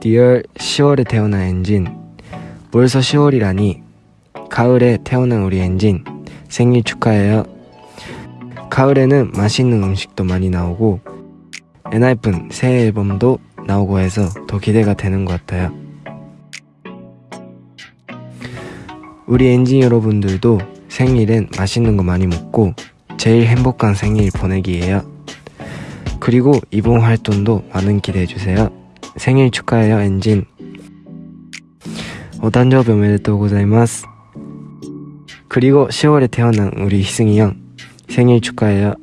Dear 10월에 태어난 ENGENE. 벌써 10월이라니 가을에 태어난 우리 ENGENE. 생일 축하해요. 가을에는 맛있는 음식도 많이 나오고 엔하이픈 새 앨범도 나오고 해서 더 기대가 되는 것 같아요. 우리 ENGENE 여러분들도 생일엔 맛있는 거 많이 먹고 제일 행복한 생일 보내기예요. 그리고 이번 활동도 많은 기대해 주세요 생일 축하해요 엔진. 오단조 묘메데토 고자이마스. 그리고 10월에 태어난 우리 희승이 형 생일 축하해요.